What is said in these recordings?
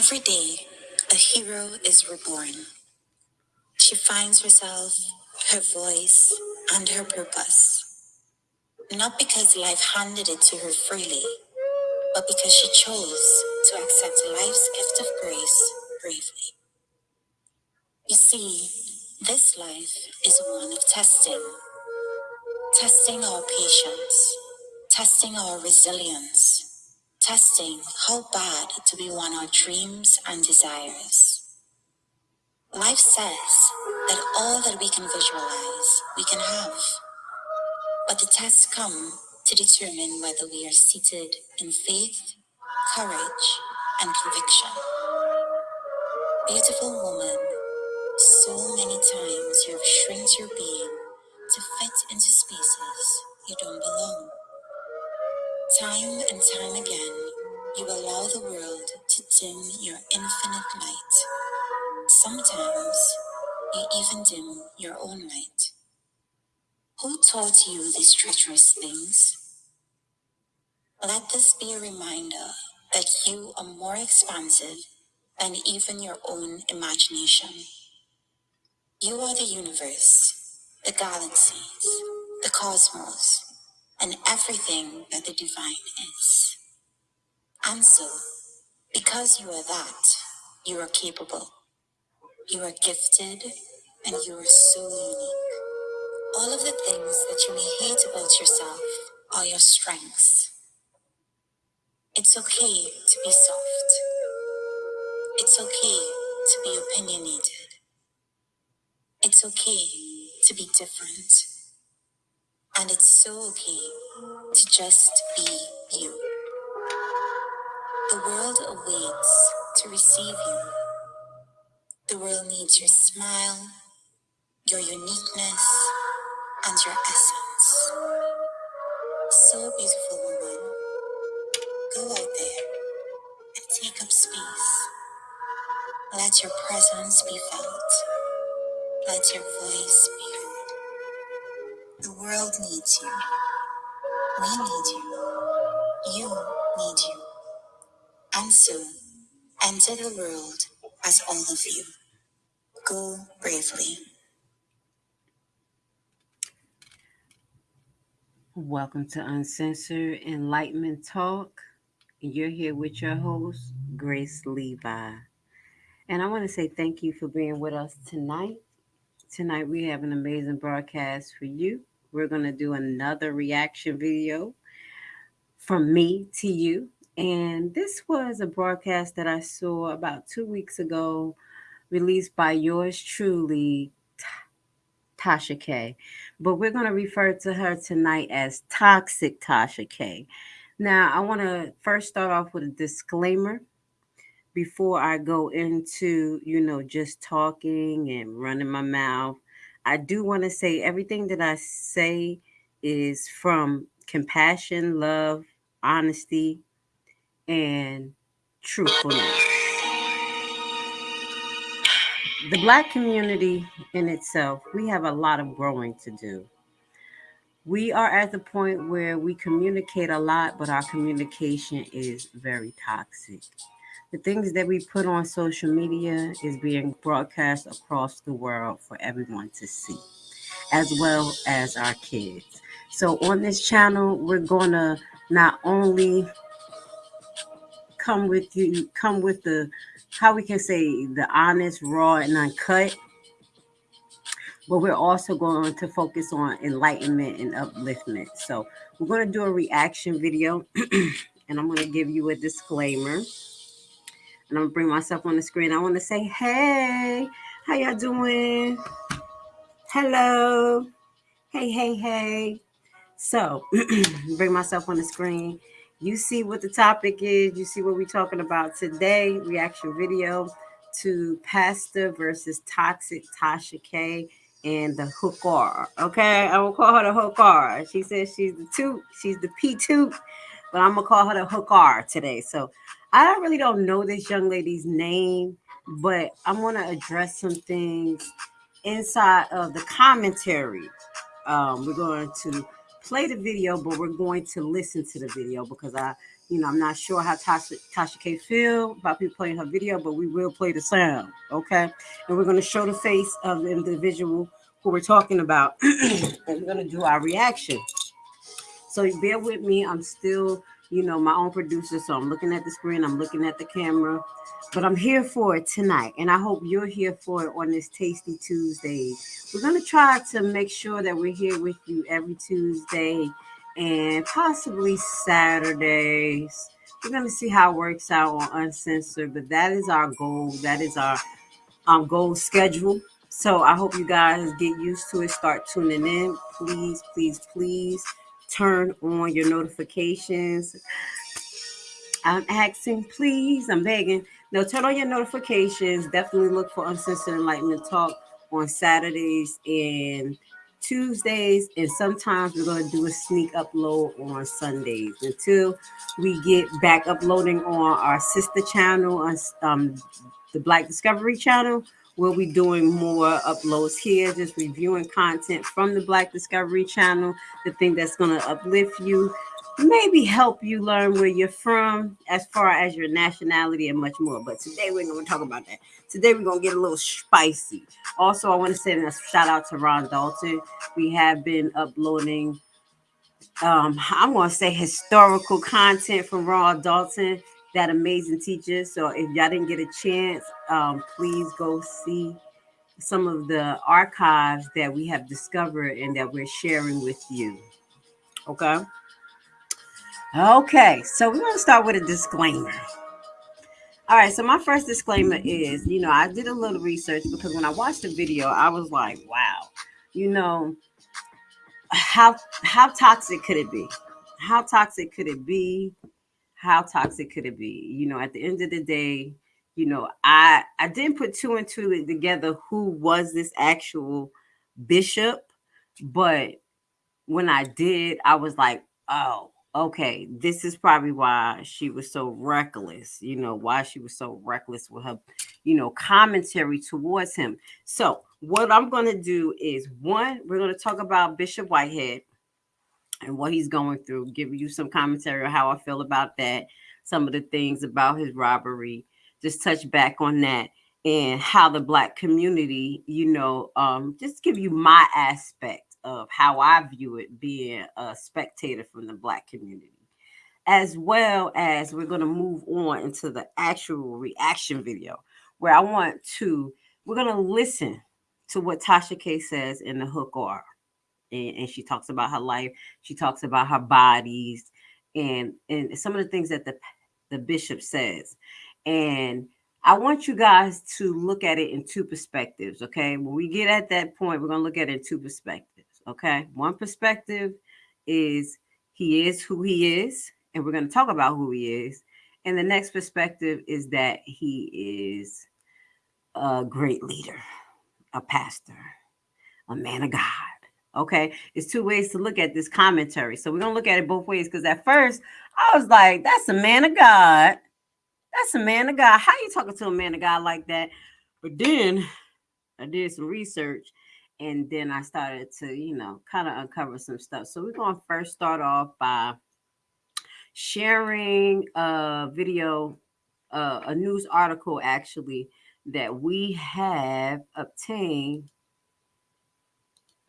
Every day, a hero is reborn. She finds herself, her voice, and her purpose. Not because life handed it to her freely, but because she chose to accept life's gift of grace bravely. You see, this life is one of testing, testing our patience, testing our resilience, testing how bad do we want our dreams and desires. Life says that all that we can visualize, we can have. But the tests come to determine whether we are seated in faith, courage, and conviction. Beautiful woman, so many times you have shrinked your being to fit into spaces you don't belong. Time and time again, you allow the world to dim your infinite light. Sometimes you even dim your own light. Who taught you these treacherous things? Let this be a reminder that you are more expansive than even your own imagination. You are the universe, the galaxies, the cosmos, and everything that the divine is. And so, because you are that, you are capable, you are gifted, and you are so unique. All of the things that you may hate about yourself are your strengths. It's okay to be soft. It's okay to be opinionated. It's okay to be different. And it's so okay to just be you. The world awaits to receive you. The world needs your smile, your uniqueness, and your essence. So beautiful, woman. Go out there and take up space. Let your presence be felt. Let your voice be heard. The world needs you. We need you. You need you. And so, enter the world as all of you. Go bravely. Welcome to Uncensored Enlightenment Talk. You're here with your host, Grace Levi. And I want to say thank you for being with us tonight. Tonight, we have an amazing broadcast for you. We're going to do another reaction video from me to you. And this was a broadcast that I saw about two weeks ago, released by yours truly, Tasha K. But we're going to refer to her tonight as Toxic Tasha K. Now, I want to first start off with a disclaimer before I go into, you know, just talking and running my mouth. I do want to say everything that I say is from compassion, love, honesty, and truthfulness. The Black community in itself, we have a lot of growing to do. We are at the point where we communicate a lot, but our communication is very toxic. The things that we put on social media is being broadcast across the world for everyone to see, as well as our kids. So on this channel, we're to not only come with you, come with the, how we can say, the honest, raw, and uncut, but we're also going to focus on enlightenment and upliftment. So we're going to do a reaction video, and I'm going to give you a disclaimer. And I'm to bring myself on the screen. I want to say, hey, how y'all doing? Hello. Hey, hey, hey. So bring myself on the screen. You see what the topic is. You see what we're talking about today. Reaction video to Pastor versus Toxic Tasha K and the hooker. Okay, I will call her the hooker. She says she's the two, she's the P2, but I'm gonna call her the hooker today. So I really don't know this young lady's name, but I'm gonna address some things inside of the commentary. Um, we're going to play the video, but we're going to listen to the video because I You know, I'm not sure how Tasha, Tasha K feel about people playing her video, but we will play the sound, okay? And we're going to show the face of the individual who we're talking about, and we're going to do our reaction. So bear with me. I'm still, you know, my own producer, so I'm looking at the screen, I'm looking at the camera, but I'm here for it tonight, and I hope you're here for it on this Tasty Tuesday. We're going to try to make sure that we're here with you every Tuesday and possibly Saturdays. We're going to see how it works out on Uncensored, but that is our goal. That is our um, goal schedule. So I hope you guys get used to it. Start tuning in. Please, please, please turn on your notifications. I'm asking, please. I'm begging. Now turn on your notifications. Definitely look for Uncensored Enlightenment Talk on Saturdays and Tuesdays, and sometimes we're going to do a sneak upload on Sundays until we get back uploading on our sister channel on um, the Black Discovery channel. We'll be doing more uploads here, just reviewing content from the Black Discovery channel, the thing that's going to uplift you, maybe help you learn where you're from as far as your nationality and much more. But today we're going to talk about that. Today we're going to get a little spicy. Also, I want to send a shout out to Ron Dalton. We have been uploading, um, I'm going to say historical content from Ron Dalton, that amazing teacher. So if y'all didn't get a chance, um, please go see some of the archives that we have discovered and that we're sharing with you. Okay. Okay, so we're going to start with a disclaimer. All right, so my first disclaimer is, you know, I did a little research because when I watched the video, I was like, wow, you know, how how toxic could it be? How toxic could it be? How toxic could it be? You know, at the end of the day, you know, I I didn't put two and two together who was this actual bishop, but when I did, I was like, oh, okay, this is probably why she was so reckless, you know, why she was so reckless with her, you know, commentary towards him. So, what I'm going to do is one, we're going to talk about Bishop Whitehead and what he's going through, give you some commentary on how I feel about that, some of the things about his robbery, just touch back on that and how the black community, you know, um, just give you my aspect of how I view it being a spectator from the black community. As well as we're going to move on into the actual reaction video where I want to, we're going to listen to what Tasha K says in the hook R. And, and she talks about her life. She talks about her bodies and, and some of the things that the, the bishop says. And I want you guys to look at it in two perspectives. Okay. When we get at that point, we're going to look at it in two perspectives. Okay. One perspective is he is who he is, and we're going to talk about who he is. And the next perspective is that he is a great leader, a pastor, a man of God. Okay. It's two ways to look at this commentary. So we're to look at it both ways because at first I was like, that's a man of God. That's a man of God. How you talking to a man of God like that? But then I did some research and then I started to, you know, kind of uncover some stuff. So we're to first start off by sharing a video, uh, a news article actually that we have obtained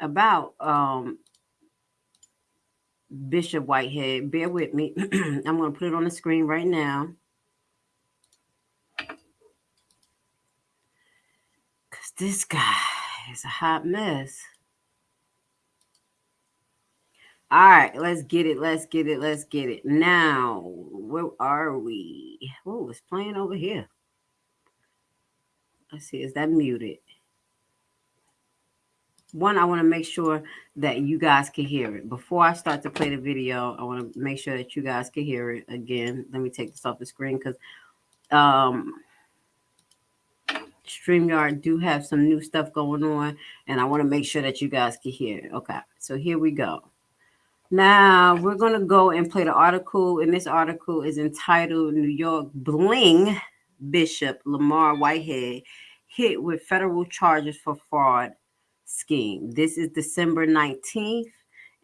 about um, Bishop Whitehead. Bear with me. I'm going to put it on the screen right now. Because this guy is a hot mess. All right, let's get it. Let's get it. Let's get it. Now, where are we? Oh, it's playing over here. Let's see. Is that muted? One, I want to make sure that you guys can hear it. Before I start to play the video, I want to make sure that you guys can hear it again. Let me take this off the screen because um, StreamYard do have some new stuff going on, and I want to make sure that you guys can hear it. Okay, so here we go. Now we're going to go and play the article, and this article is entitled New York Bling Bishop Lamar Whitehead hit with federal charges for fraud scheme. This is December 19th,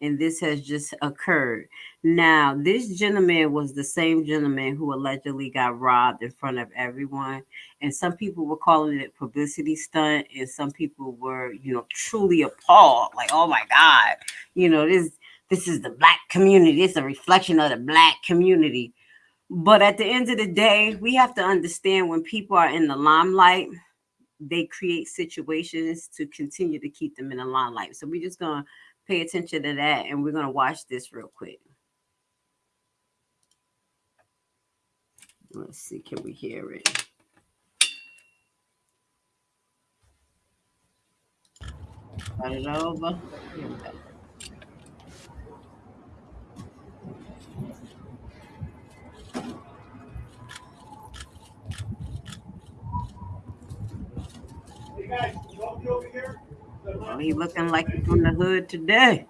and this has just occurred. Now, this gentleman was the same gentleman who allegedly got robbed in front of everyone, and some people were calling it publicity stunt, and some people were, you know, truly appalled, like, "Oh my God, you know this." This is the black community. It's a reflection of the black community. But at the end of the day, we have to understand when people are in the limelight, they create situations to continue to keep them in the limelight. So we're just gonna pay attention to that and we're gonna watch this real quick. Let's see, can we hear it? Start it over. guys, over here. Oh, he looking like he's from the hood today.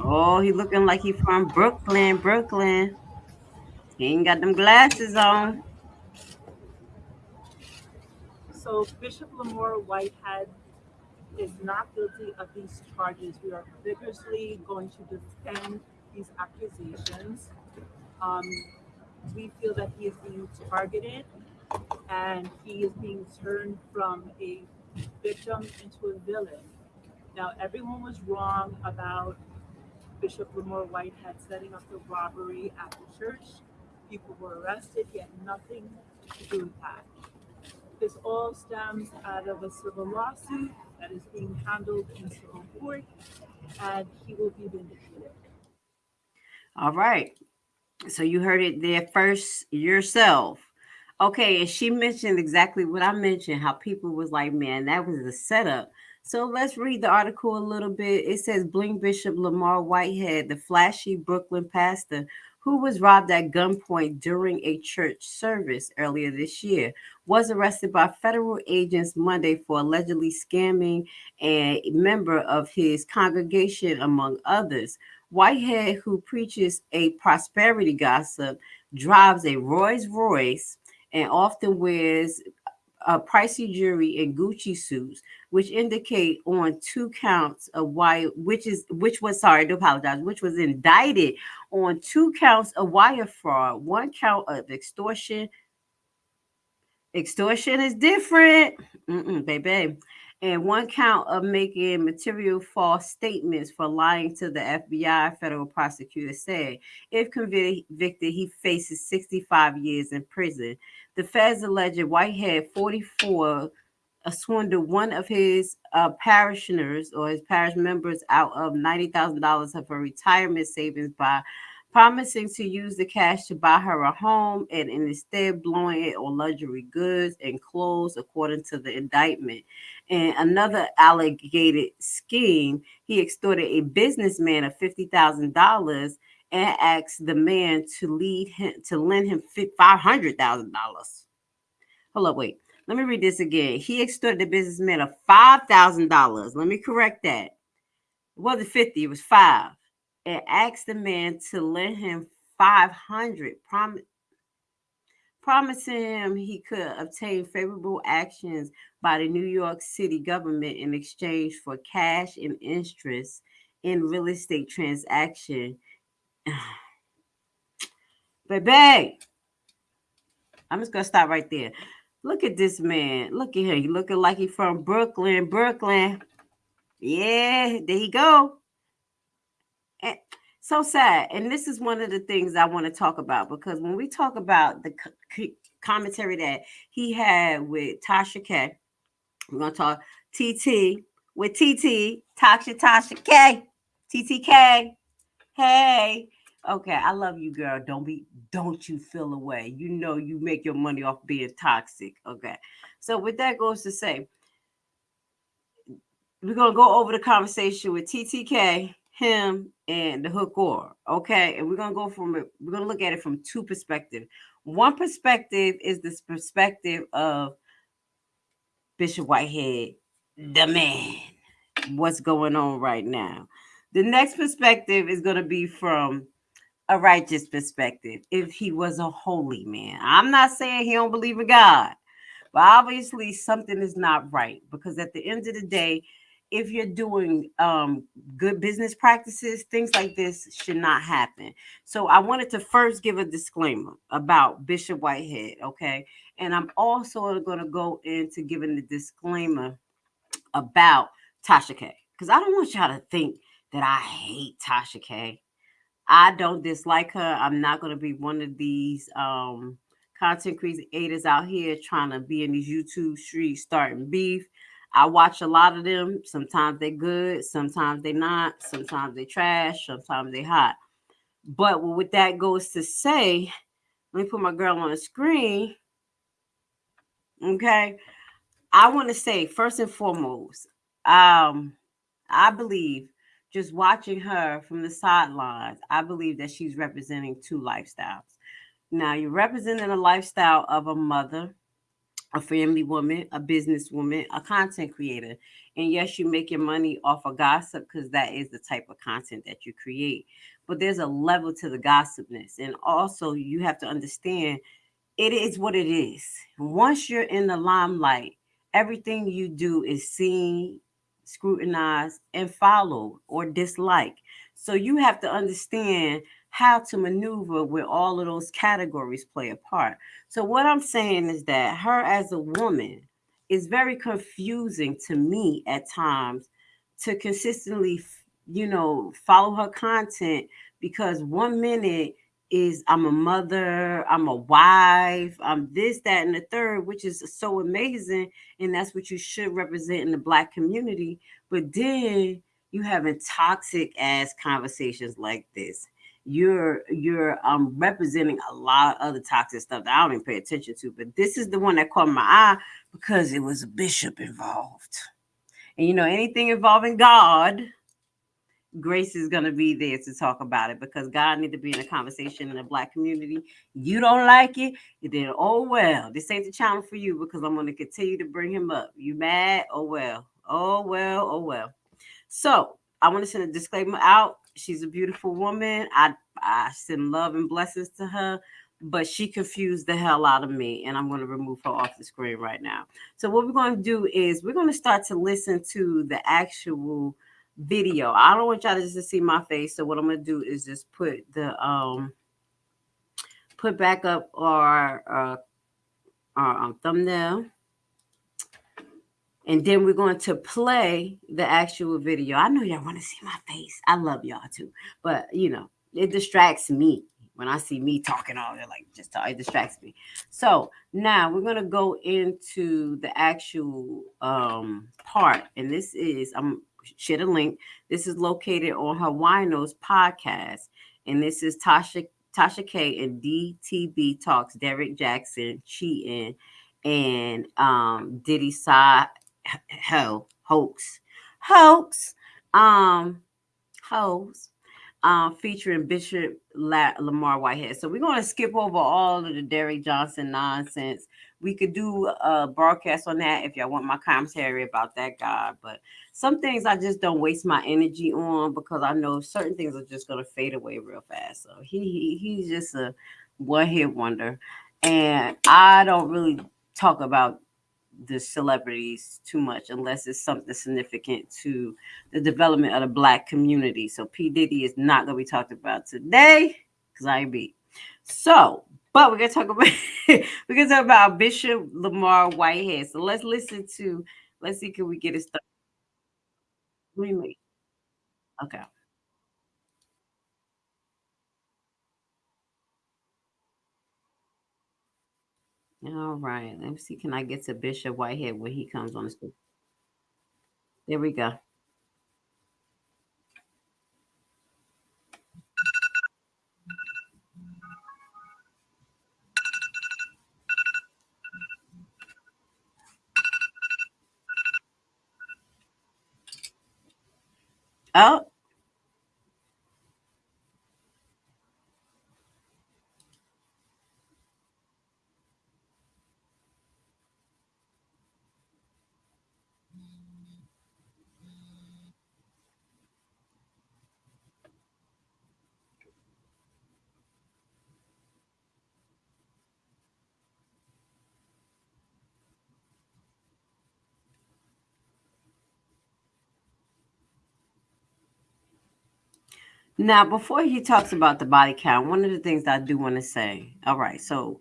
Oh, he looking like he from Brooklyn, Brooklyn. He ain't got them glasses on. So Bishop Lamar Whitehead is not guilty of these charges. We are vigorously going to defend these accusations. Um, we feel that he is being targeted and he is being turned from a victim into a villain. Now, everyone was wrong about Bishop Lamar Whitehead setting up the robbery at the church. People were arrested. He had nothing to do with that. This all stems out of a civil lawsuit that is being handled in civil court, and he will be vindicated. All right. So you heard it there first yourself. Okay, and she mentioned exactly what I mentioned, how people was like, man, that was the setup. So let's read the article a little bit. It says Bling Bishop Lamar Whitehead, the flashy Brooklyn pastor who was robbed at gunpoint during a church service earlier this year, was arrested by federal agents Monday for allegedly scamming a member of his congregation, among others. Whitehead, who preaches a prosperity gospel, drives a Rolls Royce and often wears a pricey jewelry and Gucci suits, which indicate on two counts of wire, which is which was sorry to apologize, which was indicted on two counts of wire fraud, one count of extortion. Extortion is different, Mm-mm, baby, and one count of making material false statements for lying to the FBI. Federal prosecutor said, if convicted, he faces 65 years in prison. The feds alleged Whitehead, 44, swindled one of his uh, parishioners or his parish members out of $90,000 of her retirement savings by promising to use the cash to buy her a home and instead blowing it on luxury goods and clothes, according to the indictment. And another alleged scheme, he extorted a businessman of $50,000 and asked the man to lead him to lend him five hundred thousand dollars. Hold up, wait. Let me read this again. He extorted the businessman of five thousand dollars. Let me correct that. It wasn't fifty; it was five. And asked the man to lend him five hundred, prom- promising him he could obtain favorable actions by the New York City government in exchange for cash and interest in real estate transaction Baby, I'm just gonna stop right there. Look at this man. Look at him. He looking like he from Brooklyn, Brooklyn. Yeah, there you go. And so sad. And this is one of the things I want to talk about because when we talk about the commentary that he had with Tasha K, we're gonna talk TT with TT, Tasha Tasha K, TTK. Hey, Okay, I love you, girl. Don't be, don't you feel away. You know you make your money off being toxic. Okay. So with that goes to say, we're gonna go over the conversation with TTK, him, and the hook or okay, and we're gonna go from it. We're gonna look at it from two perspectives. One perspective is this perspective of Bishop Whitehead, the man. What's going on right now? The next perspective is gonna be from a righteous perspective if he was a holy man. I'm not saying he don't believe in God, but obviously something is not right because at the end of the day, if you're doing um, good business practices, things like this should not happen. So I wanted to first give a disclaimer about Bishop Whitehead, okay? And I'm also going to go into giving the disclaimer about Tasha K. Because I don't want y'all to think that I hate Tasha K. I don't dislike her. I'm not going to be one of these um, content creators out here trying to be in these YouTube streets starting beef. I watch a lot of them. Sometimes they're good, sometimes they're not, sometimes they trash, sometimes they hot. But with that goes to say, let me put my girl on the screen. Okay. I want to say first and foremost, um, I believe just watching her from the sidelines, I believe that she's representing two lifestyles. Now, you're representing a lifestyle of a mother, a family woman, a businesswoman, a content creator. And yes, you're making money off of gossip because that is the type of content that you create. But there's a level to the gossipness. And also, you have to understand it is what it is. Once you're in the limelight, everything you do is seen, scrutinized, and followed or disliked. So you have to understand how to maneuver where all of those categories play a part. So what I'm saying is that her as a woman is very confusing to me at times to consistently, you know, follow her content because one minute is I'm a mother, I'm a wife, I'm this, that, and the third, which is so amazing. And that's what you should represent in the black community. But then you having toxic ass conversations like this you're you're um representing a lot of other toxic stuff that I don't even pay attention to. But this is the one that caught my eye because it was a bishop involved. And you know, anything involving God, Grace is gonna be there to talk about it because God need to be in a conversation in the black community. You don't like it, then oh well, this ain't the channel for you because I'm gonna continue to bring him up. You mad? Oh well, oh well, oh well. So I want to send a disclaimer out. She's a beautiful woman. I I send love and blessings to her, but she confused the hell out of me, and I'm going to remove her off the screen right now. So what we're going to do is we're going to start to listen to the actual video. I don't want y'all to just see my face, so what I'm going to do is just put the um put back up our uh, our um, thumbnail and then we're going to play the actual video. I know y'all want to see my face. I love y'all too. But, you know, it distracts me when I see me talking all that, like just talk, it distracts me. So now we're gonna go into the actual um part, and this is I'm share the link. This is located on her Winos podcast, and this is Tasha Tasha K and DTB talks Derek Jackson, cheating and um Diddy side hell hoax. Hoax um hoax uh, featuring bishop La- lamar whitehead. So we're going to skip over all of the derrick johnson nonsense. We could do a broadcast on that if y'all want my commentary about that guy but some things i just don't waste my energy on because i know certain things are just going to fade away real fast. So he, he he's just a one hit wonder. And i don't really talk about the celebrities too much unless it's something significant to the development of the black community. So P. Diddy is not gonna be talked about today because I beat. So, but we're gonna talk about we're gonna talk about Bishop Lamar Whitehead. So let's listen to let's see, can we get it started? Okay. All right. Let me see. Can I get to Bishop Whitehead when he comes on the screen? There we go. Oh, Now, before he talks about the body count, one of the things I do want to say. All right, so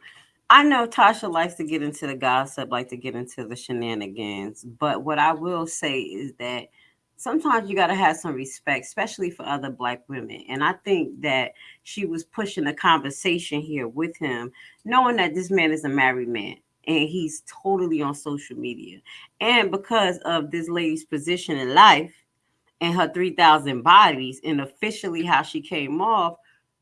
I know Tasha likes to get into the gossip, like to get into the shenanigans, but what I will say is that sometimes you got to have some respect, especially for other black women. And I think that she was pushing a conversation here with him, knowing that this man is a married man and he's totally on social media. And because of this lady's position in life and her 3,000 bodies and officially how she came off,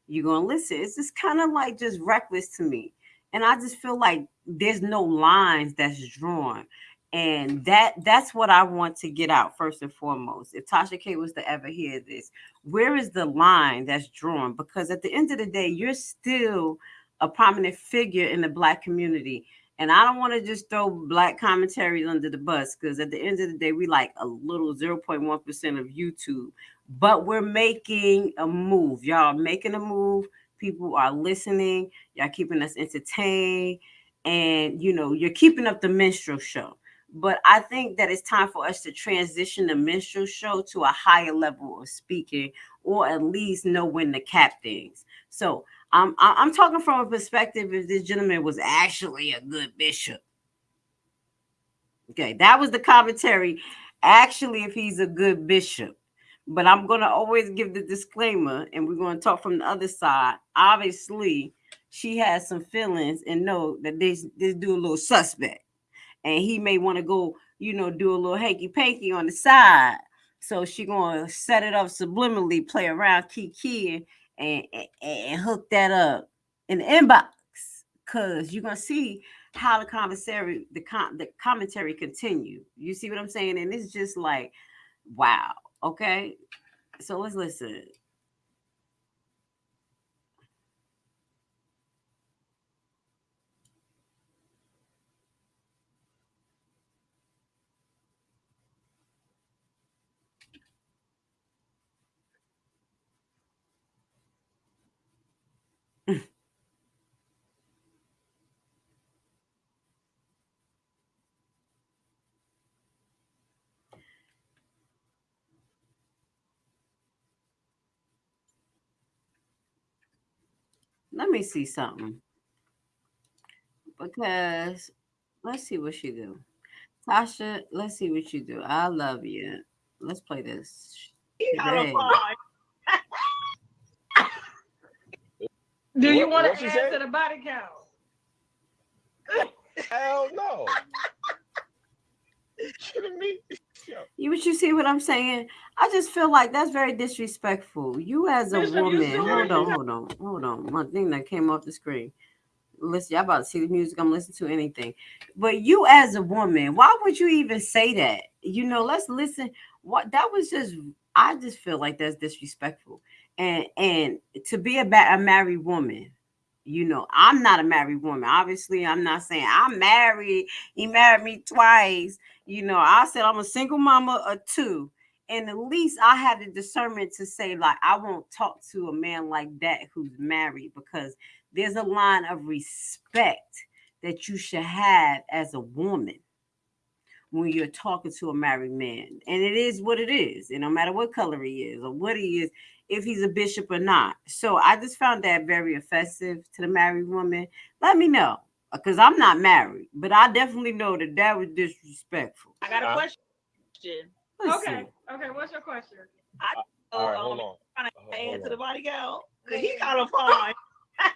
you're going to listen. It's just kind of like just reckless to me. And I just feel like there's no lines that's drawn. And that that's what I want to get out first and foremost. If Tasha K was to ever hear this, where is the line that's drawn? Because at the end of the day, you're still a prominent figure in the black community. And I don't want to just throw black commentaries under the bus because at the end of the day, we like a little 0.1% of YouTube, but we're making a move. Y'all making a move. People are listening. Y'all keeping us entertained. And, you know, you're keeping up the minstrel show. But I think that it's time for us to transition the minstrel show to a higher level of speaking or at least know when to cap things. So I'm I'm talking from a perspective if this gentleman was actually a good bishop. Okay, that was the commentary. Actually, if he's a good bishop. But I'm gonna always give the disclaimer, and we're gonna talk from the other side. Obviously, she has some feelings and know that this this do a little suspect. And he may want to go, you know, do a little hanky panky on the side. So she gonna set it up subliminally, play around, kiki, and, and, and hook that up in the inbox because you're gonna see how the conversation the com- the commentary continue. You see what I'm saying? And it's just like, wow. Okay, so let's listen. Me see something. Because let's see what she do. Tasha, let's see what you do. I love you. Let's play this. Today. Do you What- want to she add say? to the body count? Hell no. kidding me? Yo, You but you see what I'm saying? I just feel like that's very disrespectful. You as a woman, hold on, hold on, hold on. My thing that came off the screen. Listen, y'all about to see the music. I'm listening to anything. But you as a woman, why would you even say that? You know, let's listen. What that was just I just feel like that's disrespectful. And and to be a, a married woman, you know, I'm not a married woman. Obviously, I'm not saying I'm married. He married me twice. You know, I said I'm a single mama of two. And at least I had the discernment to say, like, I won't talk to a man like that who's married because there's a line of respect that you should have as a woman when you're talking to a married man. And it is what it is. And no matter what color he is or what he is, if he's a bishop or not. So I just found that very offensive to the married woman. Let me know because I'm not married, but I definitely know that that was disrespectful. I got a Uh, question. Let's Okay. see. Okay. What's your question? All right, hold on. Trying Hold to add to on. the body count. 'Cause he kind of fine.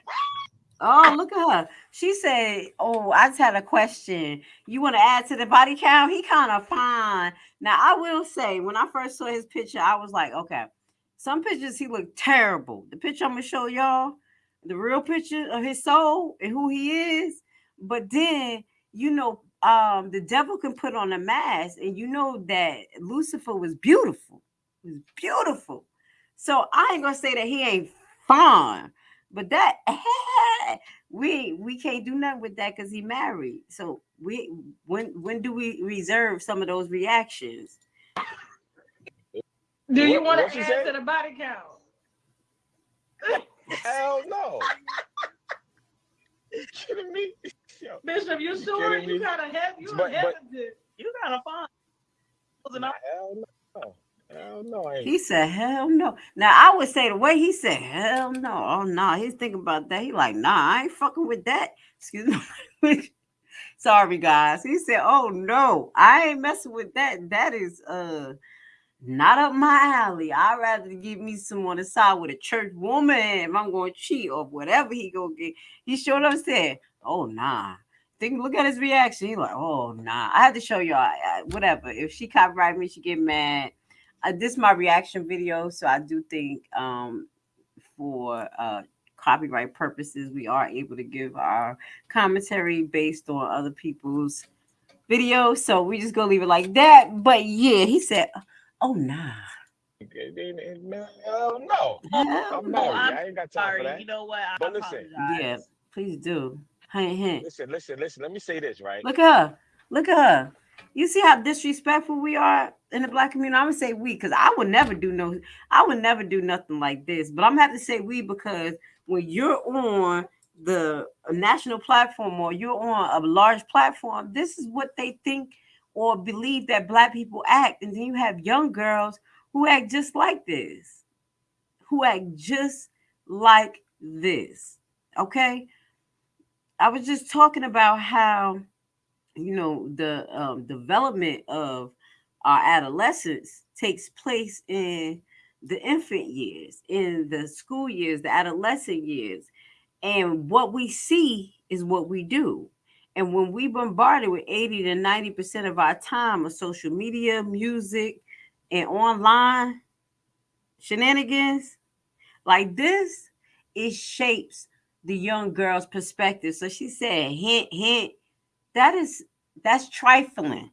Oh, look at her. She said, Oh, I just had a question. You want to add to the body count? He kind of fine. Now, I will say, when I first saw his picture, I was like, okay, some pictures he looked terrible. The picture I'm gonna show y'all, the real picture of his soul and who he is. But then, you know, um, the devil can put on a mask, and you know that Lucifer was beautiful. He was beautiful. So I ain't gonna say that he ain't fine, but that we we can't do nothing with that because he married. So we when when do we reserve some of those reactions? Do you What- want to she add say? to the body count? Hell no. kidding me? Yo, Bishop, you You sure? kidding You me? kind of heavy. You But- but- hesitant. You kind of fine. Wasn't I? hell no. Hell no, I ain't. He said, hell no. Now I would say the way he said, hell no. Oh no, nah. he's thinking about that. He like, nah, I ain't fucking with that. Excuse me. Sorry, guys. He said, oh no, I ain't messing with that. That is uh not up my alley. I'd rather give me some on the side with a church woman if I'm going to cheat or whatever he go get. He showed up and said, oh nah. Think, look at his reaction. He like, oh nah. I had to show y'all whatever. If she copyright me, she get mad uh, this is my reaction video, so I do think um, for uh, copyright purposes, we are able to give our commentary based on other people's videos. So we just gonna leave it like that. But yeah, he said, "Oh nah." Hell no. I'm married. I ain't got time Sorry, for that. you know what? I But listen. apologize. Yeah, please do. Hint, hint. Listen, listen, listen. Let me say this, right? Look at her. Look at her. You see how disrespectful we are in the black community? I'm gonna say we because I would never do no, I would never do nothing like this. But I'm gonna have to say we because when you're on the national platform or you're on a large platform, this is what they think or believe that black people act. And then you have young girls who act just like this, who act just like this. Okay. I was just talking about how you know the um, development of our adolescence takes place in the infant years in the school years the adolescent years and what we see is what we do and when we bombarded with 80 to 90 percent of our time of social media music and online shenanigans like this it shapes the young girl's perspective so she said hint hint that is that's trifling.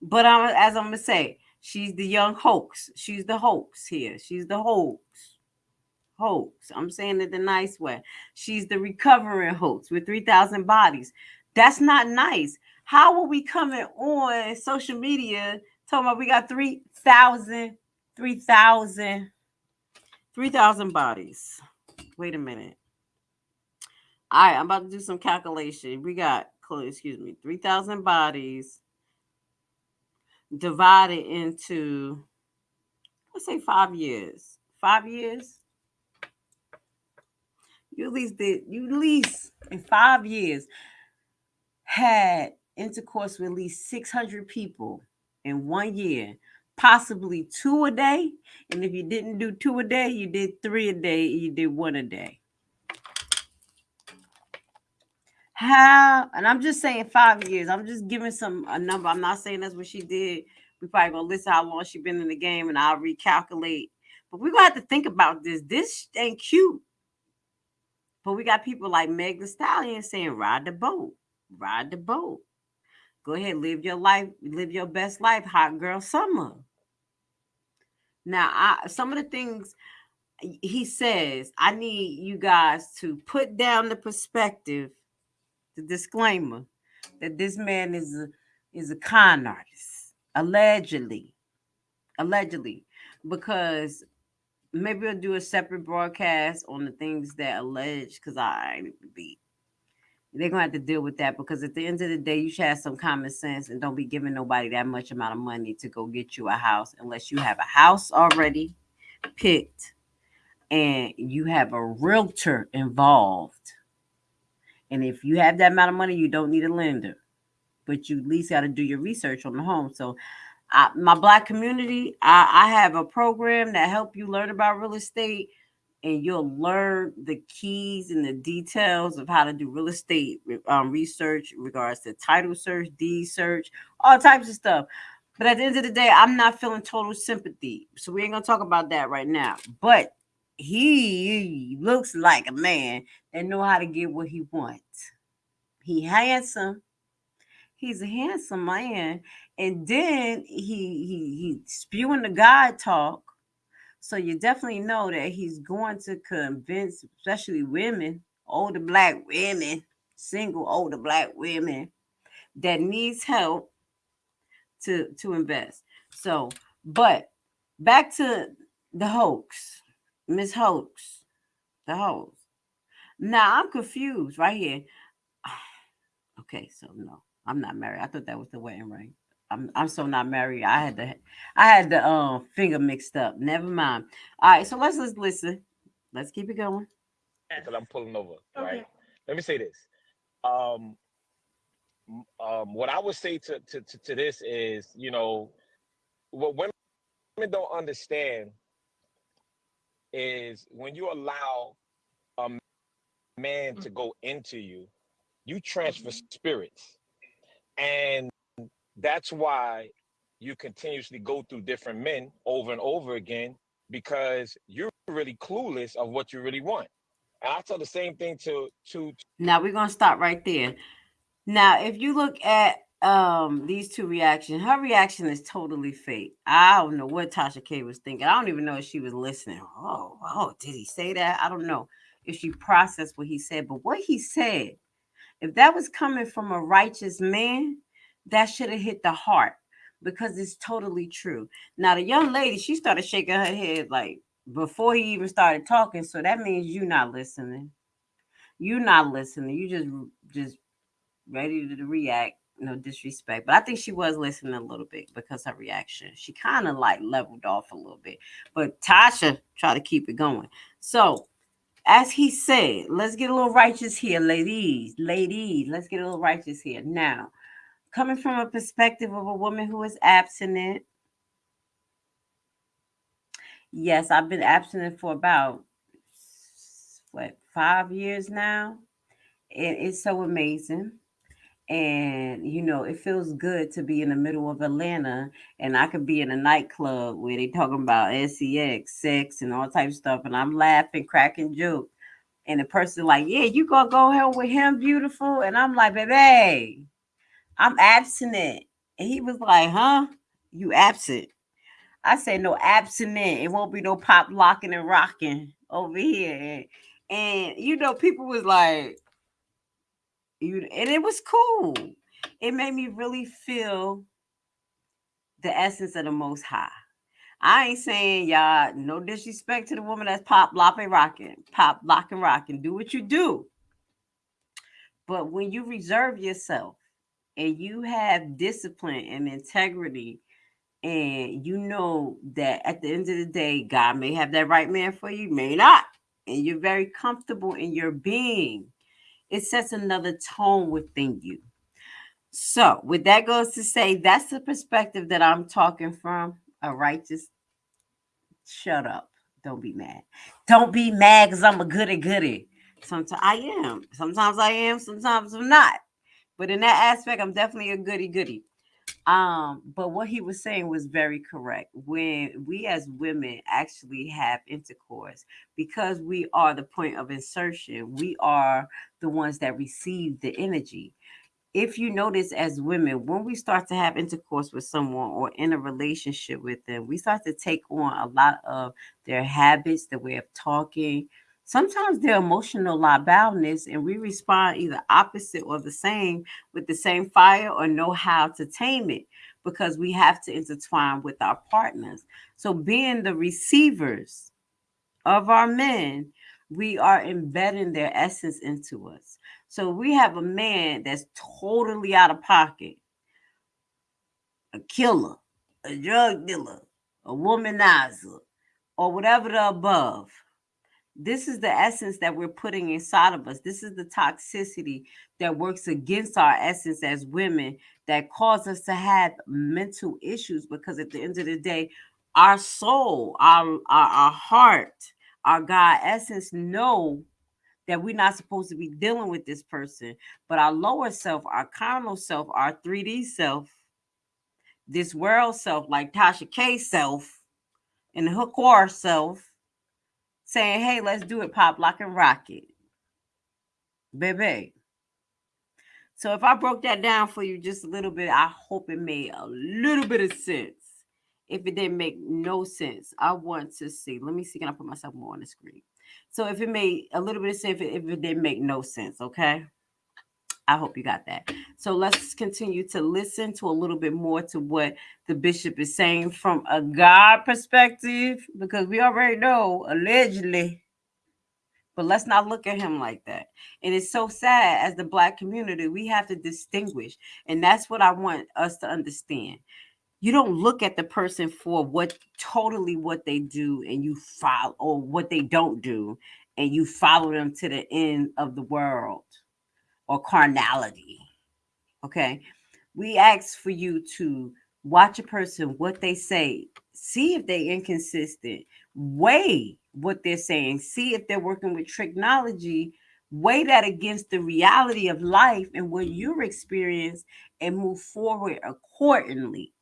But I'm as I'm gonna say, she's the young hoax. She's the hoax here. She's the hoax. Hoax. I'm saying it the nice way. She's the recovering hoax with 3,000 bodies. That's not nice. How are we coming on social media talking about we got 3,000, 3,000, 3,000 bodies? Wait a minute. All right, I'm about to do some calculation. We got excuse me, 3,000 bodies divided into, let's say five years. Five years? You at least did, you at least in five years had intercourse with at least 600 people in one year, possibly two a day. And if you didn't do two a day, you did three a day, you did one a day. How, and I'm just saying five years. I'm just giving some a number. I'm not saying that's what she did. We probably gonna listen how long she been in the game, and I'll recalculate. But we're gonna have to think about this. This ain't cute. But we got people like Meg the Stallion saying, ride the boat, ride the boat. Go ahead, live your life, live your best life, hot girl summer. Now, I some of the things he says, I need you guys to put down the perspective the disclaimer that this man is a is a con artist, allegedly, allegedly, because maybe we'll do a separate broadcast on the things that allege because I be they're gonna have to deal with that because at the end of the day, you should have some common sense and don't be giving nobody that much amount of money to go get you a house unless you have a house already picked and you have a realtor involved and if you have that amount of money, you don't need a lender, but you at least got to do your research on the home. So, I, my black community, I, I have a program that help you learn about real estate, and you'll learn the keys and the details of how to do real estate um, research in regards to title search, deed search, all types of stuff. But at the end of the day, I'm not feeling total sympathy, so we ain't gonna talk about that right now. But he looks like a man that know how to get what he wants. He handsome. He's a handsome man. And then he he he spewing the God talk. So you definitely know that he's going to convince, especially women, older black women, single older black women that needs help to to invest. So, but back to the hoax Miss Hoax, the hoax. Now I'm confused right here. Okay, so no, I'm not married. I thought that was the wedding ring. I'm I'm so not married. I had the I had the um finger mixed up. Never mind. All right, so let's let's listen. Let's keep it going. Because I'm pulling over, Okay. right? Let me say this. Um, um, what I would say to, to, to, to this is, you know, what women, women don't understand is when you allow a man to go into you, you transfer spirits. And that's why you continuously go through different men over and over again because you're really clueless of what you really want. And I tell the same thing to to Now we're gonna stop right there. Now, if you look at um these two reactions, her reaction is totally fake. I don't know what Tasha K was thinking. I don't even know if she was listening. Oh, oh, did he say that? I don't know if she processed what he said, but what he said, if that was coming from a righteous man, that should have hit the heart because it's totally true. Now, the young lady, she started shaking her head like before he even started talking. So that means you're not listening. You're not listening. You just just ready to react. No disrespect, but I think she was listening a little bit because her reaction. She kind of like leveled off a little bit, but Tasha tried to keep it going. So, as he said, let's get a little righteous here, ladies. Ladies, let's get a little righteous here. Now, coming from a perspective of a woman who is abstinent, yes, I've been abstinent for about what five years now. It is so amazing. And you know, it feels good to be in the middle of Atlanta and I could be in a nightclub where they talking about sex, sex, and all type of stuff, and I'm laughing, cracking jokes. And the person like, yeah, you gonna go home with him, beautiful. And I'm like, baby, I'm abstinent. And he was like, huh? You absent. I said, no, abstinent. It won't be no pop locking and rocking over here. And, you know, people was like, you and it was cool. It made me really feel the essence of the most high. I ain't saying y'all no disrespect to the woman that's pop lopping rocking, pop locking rocking. Do what you do. But when you reserve yourself and you have discipline and integrity, and you know that at the end of the day, God may have that right man for you, may not, and you're very comfortable in your being, it sets another tone within you. So, with that goes to say, that's the perspective that I'm talking from a righteous. Shut up. Don't be mad. Don't be mad because I'm a goody goody. Sometimes I am. Sometimes I am. Sometimes I'm not. But in that aspect, I'm definitely a goody goody. Um, but what he was saying was very correct. When we as women actually have intercourse, because we are the point of insertion, we are the ones that receive the energy if you notice as women, when we start to have intercourse with someone or in a relationship with them, we start to take on a lot of their habits, the way of talking, sometimes their emotional liabilities, and we respond either opposite or the same with the same fire or know how to tame it because we have to intertwine with our partners. So, being the receivers of our men, we are embedding their essence into us. So we have a man that's totally out of pocket, a killer, a drug dealer, a womanizer, or whatever the above. This is the essence that we're putting inside of us. This is the toxicity that works against our essence as women that cause us to have mental issues because at the end of the day, our soul, our, our, our heart, our God essence know that we're not supposed to be dealing with this person. But our lower self, our carnal self, our 3D self, this world self, like Tasha K self, and the Hookwar self, saying, hey, let's do it, pop, lock, and rock it. Baby. So if I broke that down for you just a little bit, I hope it made a little bit of sense. If it didn't make no sense, I want to see. Let me see. Can I put myself more on the screen? So if it made a little bit of sense, if it, if it didn't make no sense, okay? I hope you got that. So let's continue to listen to a little bit more to what the bishop is saying from a God perspective, because we already know, allegedly, But let's not look at him like that. And it's so sad as the black community, we have to distinguish. And that's what I want us to understand. You don't look at the person for what totally what they do and you follow or what they don't do and you follow them to the end of the world or carnality. Okay. We ask for you to watch a person, what they say, see if they're inconsistent, weigh what they're saying, see if they're working with technology, weigh that against the reality of life and what you're experiencing and move forward accordingly.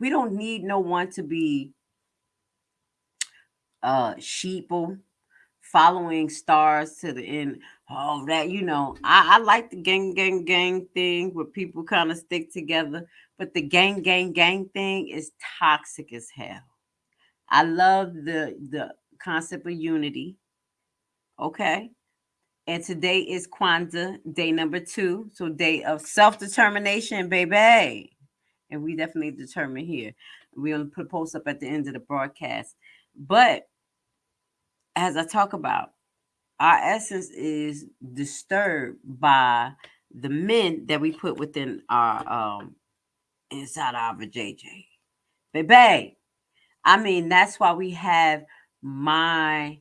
We don't need no one to be uh sheeple following stars to the end. Oh, that you know, I, I like the gang, gang, gang thing where people kind of stick together, but the gang, gang, gang thing is toxic as hell. I love the the concept of unity. Okay. And today is Kwanzaa, day number two. So day of self-determination, baby. And we definitely determine here. We'll put a post up at the end of the broadcast. But as I talk about, our essence is disturbed by the men that we put within our um inside our JJ. Baby. I mean, that's why we have my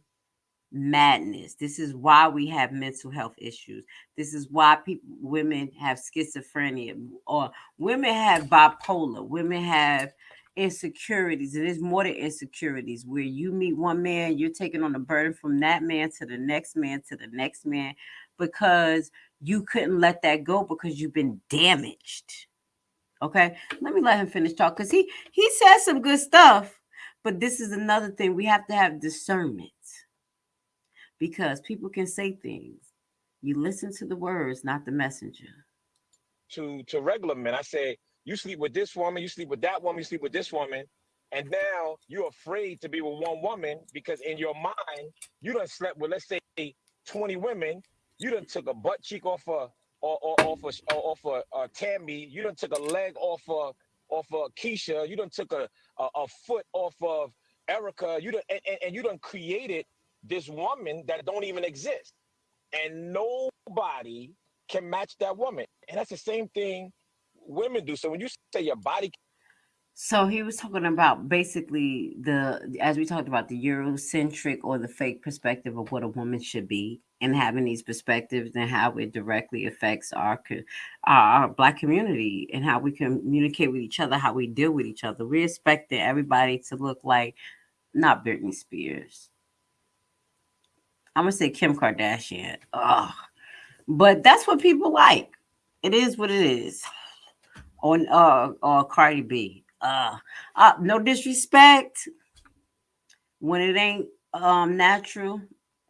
madness. This is why we have mental health issues. This is why people women have schizophrenia or women have bipolar. Women have insecurities. It is more than insecurities where you meet one man, you're taking on the burden from that man to the next man to the next man because you couldn't let that go because you've been damaged. Okay, let me let him finish talk because he he says some good stuff, but this is another thing we have to have discernment because people can say things. You listen to the words, not the messenger. To to regular men, I say you sleep with this woman, you sleep with that woman, you sleep with this woman, and now you're afraid to be with one woman because in your mind you done slept with let's say 20 women. You done took a butt cheek off a or, or off of off of uh, Tammy. You done took a leg off of off of Keisha. You done took a a, a foot off of Erica. You done and, and, and you done created this woman that don't even exist, and nobody can match that woman. And that's the same thing women do. So when you say your body so he was talking about basically the as we talked about the Eurocentric or the fake perspective of what a woman should be, and having these perspectives and how it directly affects our our black community and how we communicate with each other, how we deal with each other. We're expecting everybody to look like not Britney Spears. I'm gonna say Kim Kardashian. Ugh. But that's what people like. It is what it is. On uh or Cardi B. Uh, uh no disrespect. When it ain't um natural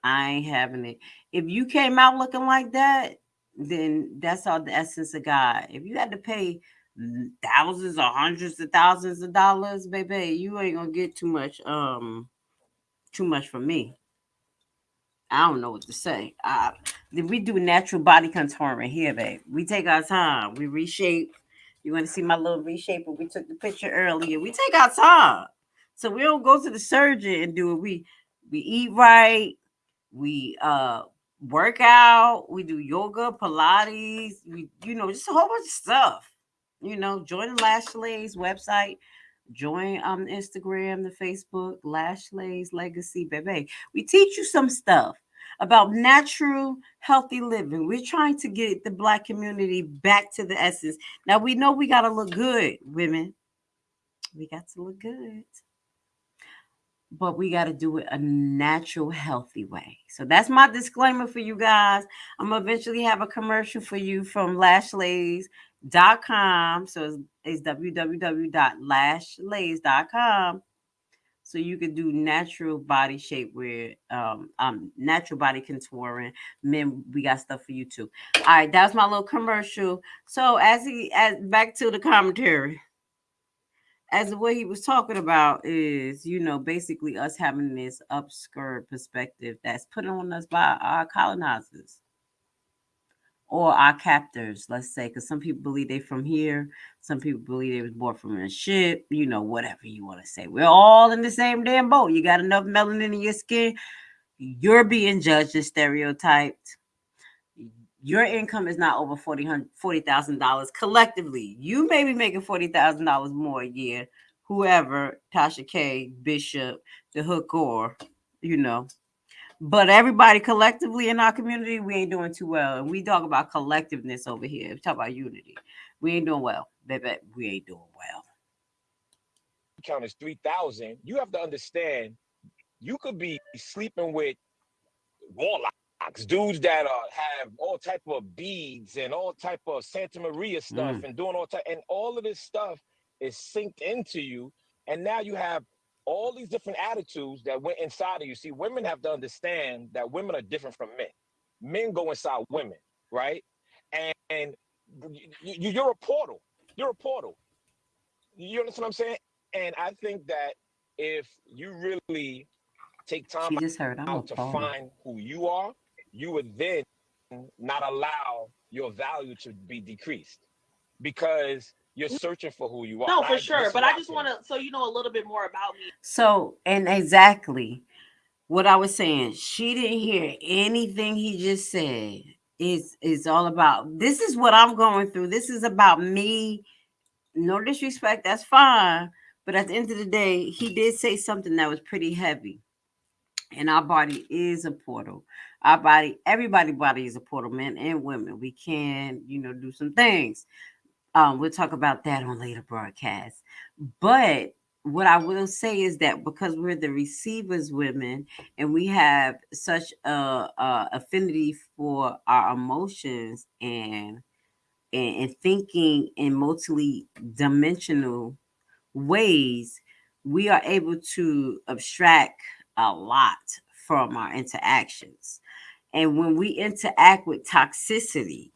i ain't having it. If you came out looking like that then that's all the essence of god. If you had to pay thousands or hundreds of thousands of dollars baby you ain't gonna get too much um too much from me. I don't know what to say. Uh we do natural body contouring here babe. We take our time. We reshape you want to see my little reshaper? We took the picture earlier. We take our time. So we don't go to the surgeon and do it. We we eat right. We uh work out. We do yoga, Pilates. We you know just a whole bunch of stuff. You know, join the Lashley's website. Join um Instagram, the Facebook, Lashley's Legacy, baby. We teach you some stuff about natural, healthy living. We're trying to get the black community back to the essence. Now we know we got to look good, women. We got to look good. But we got to do it a natural, healthy way. So that's my disclaimer for you guys. I'm gonna eventually have a commercial for you from lashlays.com. So it's, it's www.lashlays.com so you can do natural body shape where um um natural body contouring men we got stuff for you too. All right that's my little commercial. So as he as back to the commentary. As what he was talking about is you know basically us having this upskirt perspective that's put on us by our colonizers or our captors, let's say, because some people believe they're from here, some people believe they was born from a ship, you know, whatever you want to say. We're all in the same damn boat. You got enough melanin in your skin, you're being judged and stereotyped. Your income is not over $40,000 collectively. You may be making $40,000 more a year. Whoever, Tasha K, Bishop, the hook, or, you know, but everybody collectively in our community, we ain't doing too well. And we talk about collectiveness over here. We talk about unity. We ain't doing well. Baby, we ain't doing well. Count is 3,000. You have to understand, you could be sleeping with warlocks, dudes that are, have all type of beads and all type of Santeria stuff mm. and doing all type, and all of this stuff is synced into you. And now you have all these different attitudes that went inside of you. See, women have to understand that women are different from men. Men go inside women, right? And, and you, you're a portal. You're a portal. You understand what I'm saying? And I think that if you really take time out to find who you are, you would then not allow your value to be decreased because you're searching for who you are. No, for I, sure. But I just want to, so you know a little bit more about me. So, and exactly what I was saying, she didn't hear anything he just said. Is is all about this is what I'm going through. This is about me. No disrespect, that's fine. But at the end of the day, he did say something that was pretty heavy. And our body is a portal. Our body, everybody body is a portal, men and women. We can, you know, do some things. Um, we'll talk about that on later broadcasts. But what I will say is that because we're the receivers women and we have such a, a affinity for our emotions and, and, and thinking in multi dimensional ways, we are able to abstract a lot from our interactions. And when we interact with toxicity,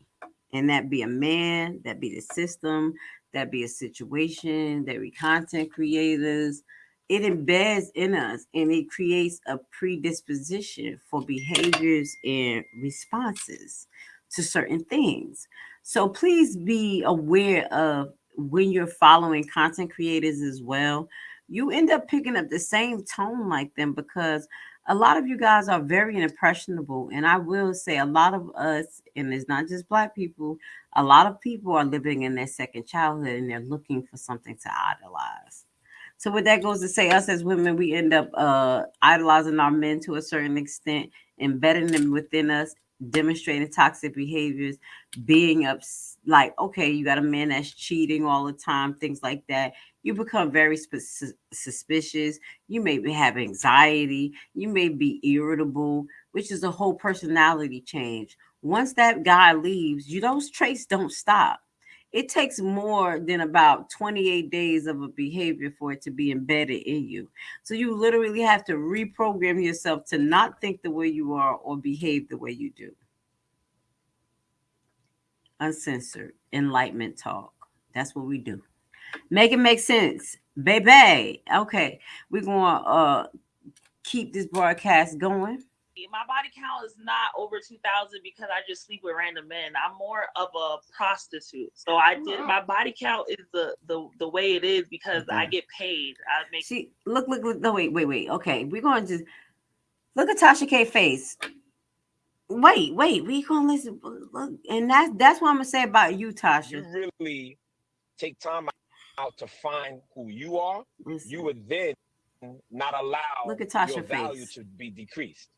and that be a man, that be the system, that be a situation, that be content creators. It embeds in us and it creates a predisposition for behaviors and responses to certain things. So please be aware of when you're following content creators as well. You end up picking up the same tone like them because a lot of you guys are very impressionable. And I will say a lot of us, and it's not just black people, a lot of people are living in their second childhood and they're looking for something to idolize. So what that goes to say, us as women, we end up uh, idolizing our men to a certain extent, embedding them within us, demonstrating toxic behaviors, being up like, okay, you got a man that's cheating all the time, things like that you become very suspicious. You may have anxiety. You may be irritable, which is a whole personality change. Once that guy leaves, you those traits don't stop. It takes more than about 28 days of a behavior for it to be embedded in you. So you literally have to reprogram yourself to not think the way you are or behave the way you do. Uncensored enlightenment talk. That's what we do. Make it make sense, baby. Okay, we're gonna uh keep this broadcast going. My body count is not over 2000 because I just sleep with random men. I'm more of a prostitute. So I did my body count is the the, the way it is because okay. I get paid. I make See, look look look no wait, wait, wait. Okay, we're going to just look at Tasha K face. Wait, wait, we gonna listen. Look, and that's that's what I'm gonna say about you, Tasha. You really take time out to find who you are, you would then not allow Look at Tasha your face. value to be decreased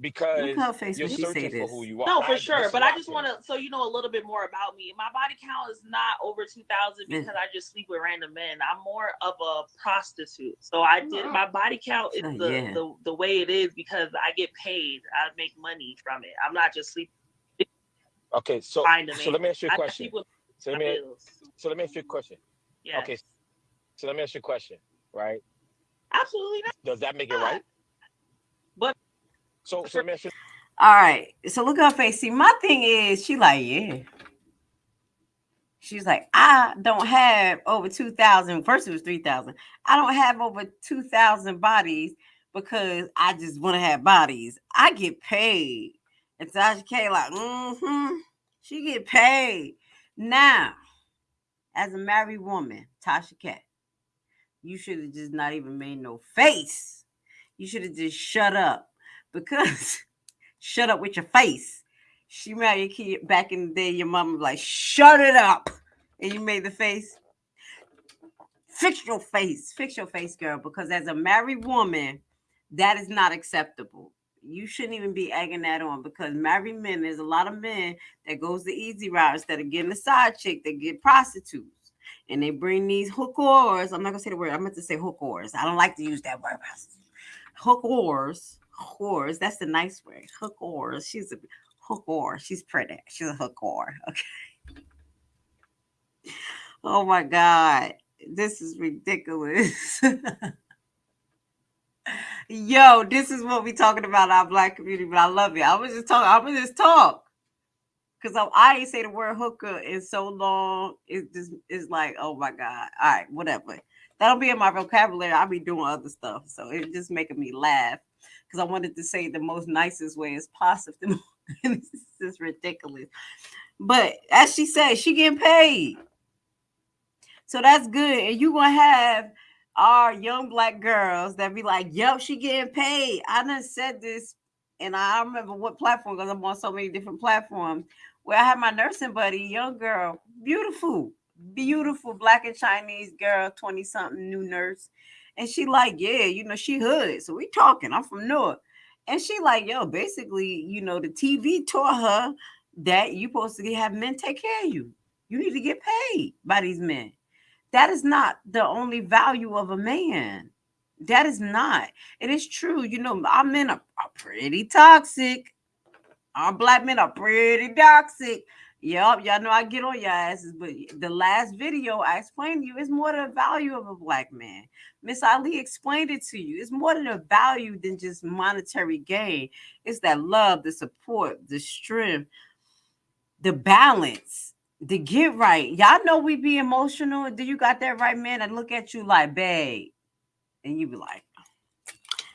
because Look her face you're when she searching say for who you are. No, for I- sure. But I just want to, so you know a little bit more about me. My body count is not over 2000 because I just sleep with random men. I'm more of a prostitute. So I did, mm-hmm. my body count is Oh, the, yeah. the, the way it is because I get paid. I make money from it. I'm not just sleeping. Okay, so so let me ask you a question. So let me so let me ask you a question. Yeah. Okay, so let me ask you a question. Right? Absolutely not. Does that make it right? But So so let me ask you. All right. So look at her face. See, my thing is, she like, yeah. She's like, I don't have over 2,000. First, it was 3,000. I don't have over 2,000 bodies because I just want to have bodies. I get paid. And Tasha K, like, mm-hmm. She get paid. Now, as a married woman, Tasha K, you should have just not even made no face. You should have just shut up because shut up with your face. She married your kid back in the day. Your mom was like, shut it up. And you made the face. Fix your face. Fix your face, girl. Because as a married woman, that is not acceptable. You shouldn't even be egging that on because married men, there's a lot of men that goes the easy route instead of getting a side chick, they get prostitutes. And they bring these hookers. I'm not gonna say the word, I meant to say hookers. I don't like to use that word. Hookers. Whores. That's the nice word. Hookers. She's a hooker. She's pretty. She's a hooker. Okay. Oh my God. This is ridiculous. Yo, this is what we talking about our black community, but I love it. I was just talking, I was just talk. Cause I, ain't say the word hooker in so long. It just is like, oh my God. All right, whatever. That'll be in my vocabulary. I'll be doing other stuff. So it's just making me laugh. Because I wanted to say the most nicest way as possible. this is ridiculous. But as she said, she getting paid. So that's good. And you gonna have our young black girls that be like, yep, she getting paid. I done said this, and I remember what platform because I'm on so many different platforms where I have my nursing buddy, young girl, beautiful, beautiful black and Chinese girl, 20 something new nurse. And she like, yeah, you know, she hood. So we talking. I'm from North. And she like, yo, basically, you know, the TV taught her that you supposed to have men take care of you. You need to get paid by these men. That is not the only value of a man. That is not. It is true. You know, our men are, are pretty toxic. Our black men are pretty toxic. Yep, y'all know I get on your asses, but the last video I explained to you is more the value of a black man. Miss Ali explained it to you. It's more than a value than just monetary gain. It's that love, the support, the strength, the balance to get right. Y'all know we be emotional. Do you got that right, man? I look at you like, babe. And you be like,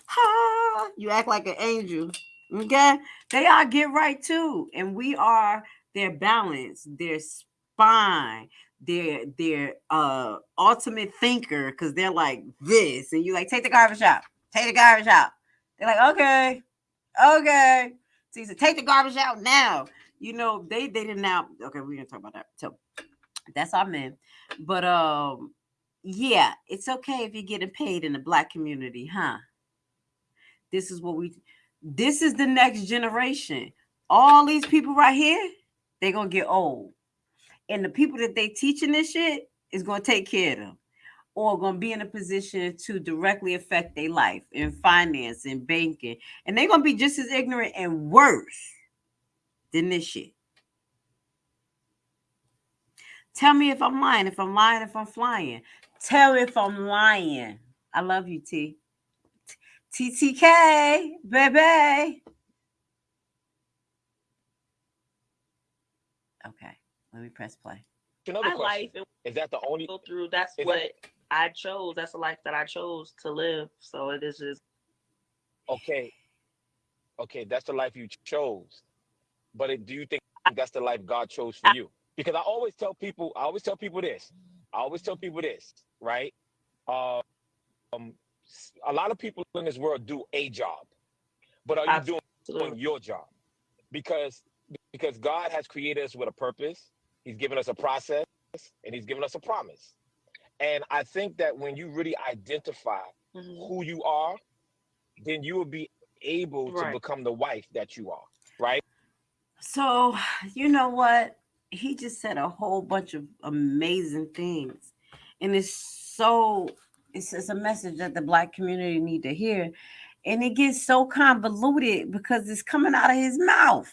ha, you act like an angel. Okay. They all get right too. And we are their balance, their spine, their their uh ultimate thinker, because they're like this. And you like, take the garbage out, take the garbage out. They're like, okay, okay. So you said, take the garbage out now you know, they they didn't now. Okay, we're gonna talk about that. So that's our men. But um, yeah, it's okay if you're getting paid in the black community, huh? This is what we this is the next generation. All these people right here, they're gonna get old. And the people that they teaching this shit is gonna take care of them or going to be in a position to directly affect their life in finance and banking. And they're going to be just as ignorant and worse than this shit. Tell me if I'm lying, if I'm lying, if I'm flying. Tell me if I'm lying. I love you, T. TTK, baby. Okay, let me press play. Another My question. life Is that the only go through. That's what that- I chose. That's the life that I chose to live. So it is just okay? Okay, that's the life you chose. But it, do you think that's the life God chose for you? Because I always tell people, I always tell people this. I always tell people this, right? Uh, um, a lot of people in this world do a job, but are you doing doing your job because because God has created us with a purpose. He's given us a process and he's given us a promise. And I think that when you really identify Mhm. who you are, then you will be able to become the wife that you are, right? So, you know what? He just said a whole bunch of amazing things. And it's so it's, it's a message that the black community need to hear. And it gets so convoluted because it's coming out of his mouth.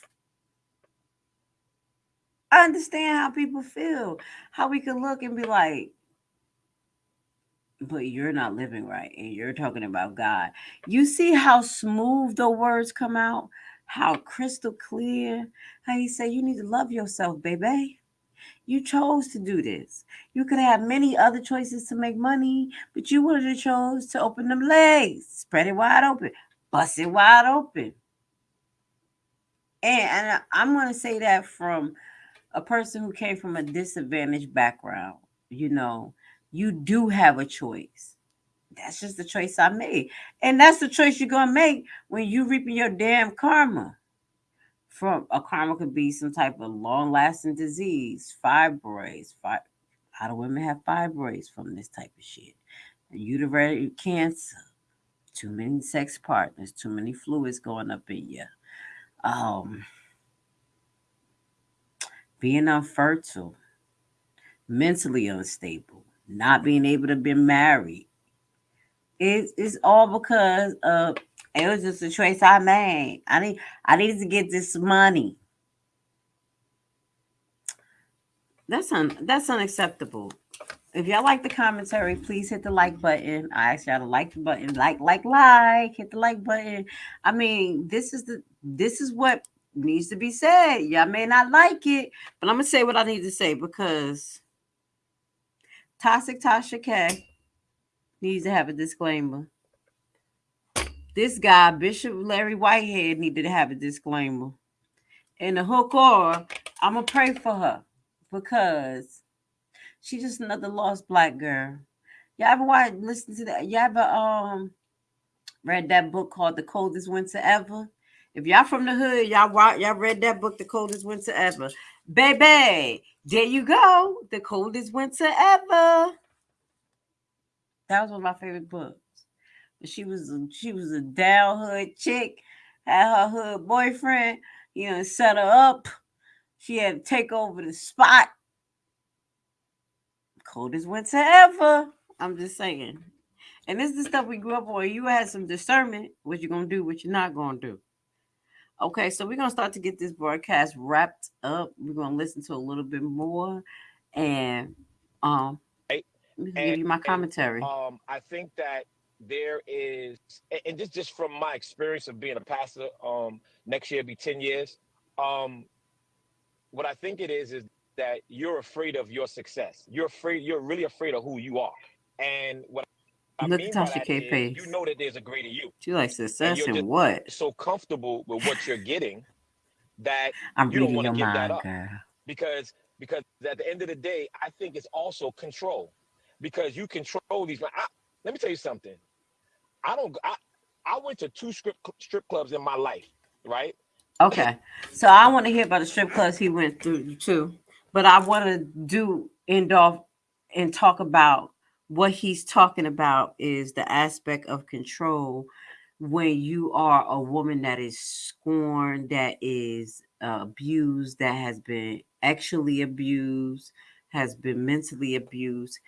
I understand how people feel, how we can look and be like, but you're not living right and you're talking about God. You see how smooth the words come out, how crystal clear, how he said, You need to love yourself, baby. You chose to do this. You could have many other choices to make money, but you would have chose to open them legs, spread it wide open, bust it wide open. And, and I'm going to say that from a person who came from a disadvantaged background. You know, you do have a choice. That's just the choice I made. And that's the choice you're gonna make when you reaping your damn karma. From a karma could be some type of long-lasting disease, fibroids. Fi- a lot of women have fibroids from this type of shit. Uterine cancer, too many sex partners, too many fluids going up in you. Um, being unfertile, mentally unstable, not being able to be married. It's, it's all because of it was just a choice I made. I need I needed to get this money. That's un, that's unacceptable. If y'all like the commentary, please hit the like button. I ask y'all to like the button, like, like, like, hit the like button. I mean, this is the this is what needs to be said. Y'all may not like it, but I'm gonna say what I need to say because Toxic Tasha K needs to have a disclaimer. This guy, Bishop Larry Whitehead, needed to have a disclaimer. And the hook or I'm gonna pray for her because she's just another lost black girl. Y'all ever watch listen to that? Y'all ever um read that book called The Coldest Winter Ever? If y'all from the hood, y'all y'all read that book, The Coldest Winter Ever. Baby, there you go. The coldest winter ever. That was one of my favorite books. She was a, she was a down hood chick, had her hood boyfriend, you know, set her up. She had to take over the spot. Coldest winter ever. I'm just saying. And this is the stuff we grew up on. You had some discernment what you're gonna do, what you're not gonna do. Okay, so we're gonna start to get this broadcast wrapped up. We're gonna listen to a little bit more, and um, And- give you my commentary. um, I think that there is, and- and just just from my experience of being a pastor, um, next year be ten years. Um, what I think it is is that you're afraid of your success. You're afraid. You're really afraid of who you are. And what I Look mean Tasha that K. is Pace. you know that there's a greater you. She likes success you're and what? So comfortable with what you're getting that I'm you don't wanna your give that mind, up. girl. because because at the end of the day, I think it's also control because you control these. I, let me tell you something. I don't. I, I went to two strip strip clubs in my life, right? Okay, so I want to hear about the strip clubs he went through too, but I want to do end off and talk about what he's talking about is the aspect of control when you are a woman that is scorned, that is abused, that has been actually abused, has been mentally abused.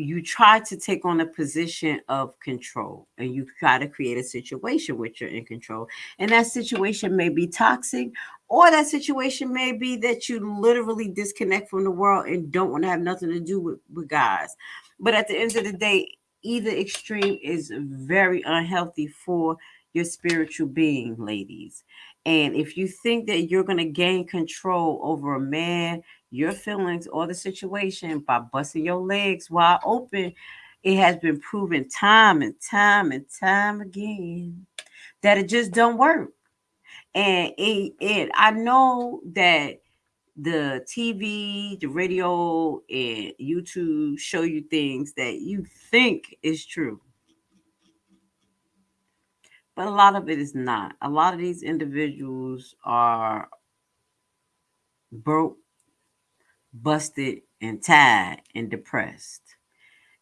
You try to take on a position of control and you try to create a situation which you're in control. And that situation may be toxic, or that situation may be that you literally disconnect from the world and don't want to have nothing to do with, with guys. But at the end of the day, either extreme is very unhealthy for your spiritual being, ladies. And if you think that you're going to gain control over a man, your feelings, or the situation by busting your legs wide open, it has been proven time and time and time again that it just don't work. And it, it I know that the TV, the radio, and YouTube show you things that you think is true. But a lot of it is not. A lot of these individuals are broke, busted, and tired and depressed.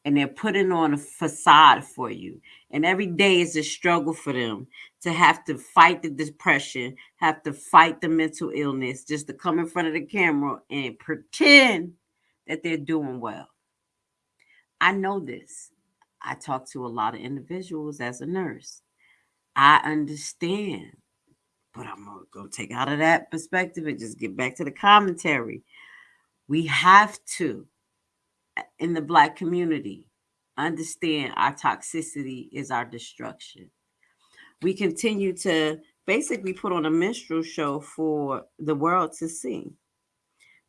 And they're putting on a facade for you. And every day is a struggle for them to have to fight the depression, have to fight the mental illness, just to come in front of the camera and pretend that they're doing well. I know this. I talk to a lot of individuals as a nurse. I understand, but I'm going to take out of that perspective and just get back to the commentary. We have to, in the Black community, understand our toxicity is our destruction. We continue to basically put on a minstrel show for the world to see.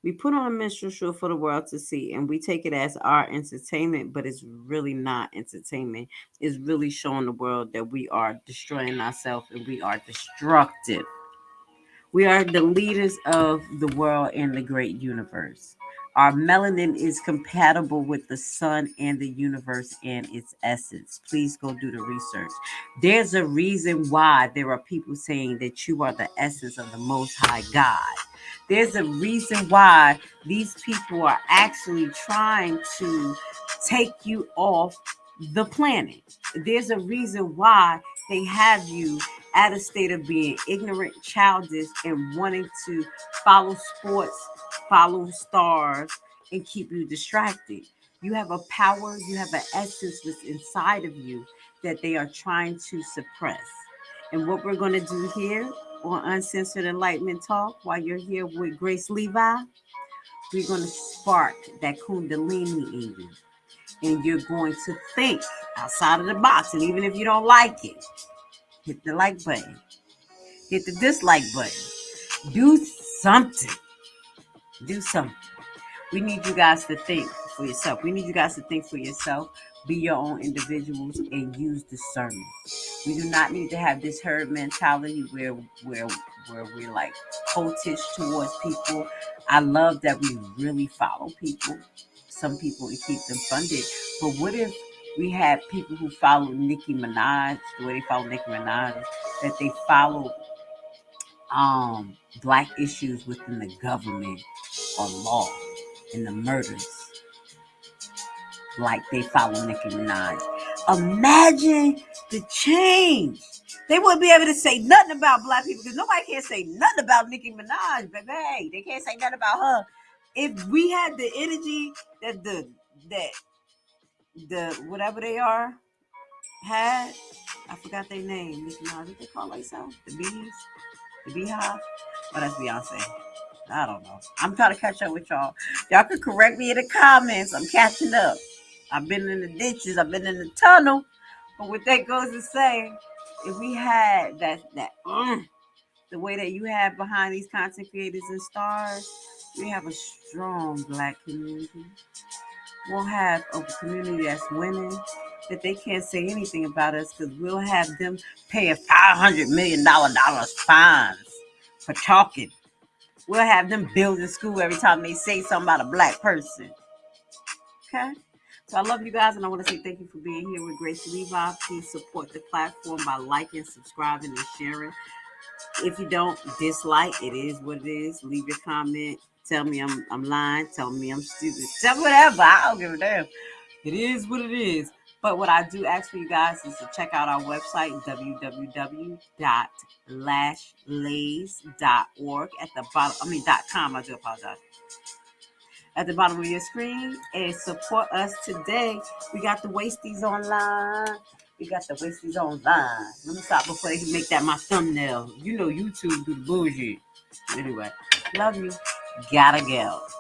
We put on a minstrel show for the world to see, and we take it as our entertainment, but it's really not entertainment. It's really showing the world that we are destroying ourselves and we are destructive. We are the leaders of the world and the great universe. Our melanin is compatible with the sun and the universe and its essence. Please go do the research. There's a reason why there are people saying that you are the essence of the Most High God. There's a reason why these people are actually trying to take you off the planet. There's a reason why they have you at a state of being ignorant, childish, and wanting to follow sports, follow stars, and keep you distracted. You have a power, you have an essence that's inside of you that they are trying to suppress. And what we're going to do here on Uncensored Enlightenment Talk while you're here with Grace Levi, we're going to spark that Kundalini in you. And you're going to think outside of the box. And even if you don't like it, hit the like button, hit the dislike button, do something. Do something. We need you guys to think for yourself. We need you guys to think for yourself, be your own individuals, and use discernment. We do not need to have this herd mentality where where where we're like cultish towards people. I love that we really follow people, some people, and keep them funded. But what if we had people who follow Nicki Minaj, the way they follow Nicki Minaj, that they follow um black issues within the government or law and the murders like they follow Nicki Minaj. Imagine the change. They wouldn't be able to say nothing about black people because nobody can say nothing about Nicki Minaj, baby. Hey, they can't say nothing about her. If we had the energy that the that the whatever they are had, I forgot their name. Nicki Minaj, what they call themselves? The bees, the beehive. But that's Beyonce. I don't know. I'm trying to catch up with y'all. Y'all can correct me in the comments. I'm catching up. I've been in the ditches. I've been in the tunnel. But what that goes to say, if we had that that mm, the way that you have behind these content creators and stars, we have a strong black community. We'll have a community that's winning that they can't say anything about us because we'll have them paying five hundred million dollar dollars fines for talking. We'll have them building school every time they say something about a black person. Okay. So I love you guys, and I want to say thank you for being here with Grace Levi. Please support the platform by liking, subscribing, and sharing. If you don't dislike, it is what it is. Leave your comment. Tell me I'm I'm lying. Tell me I'm stupid. Tell whatever. I don't give a damn. It is what it is. But what I do ask for you guys is to check out our website, www.lashlays.org at the bottom, I mean, dot .com, I do apologize. At the bottom of your screen and support us today. We got the Wasties online. We got the Wasties online. Let me stop before they make that my thumbnail. You know YouTube do the bullshit. Anyway, love you. Gotta go.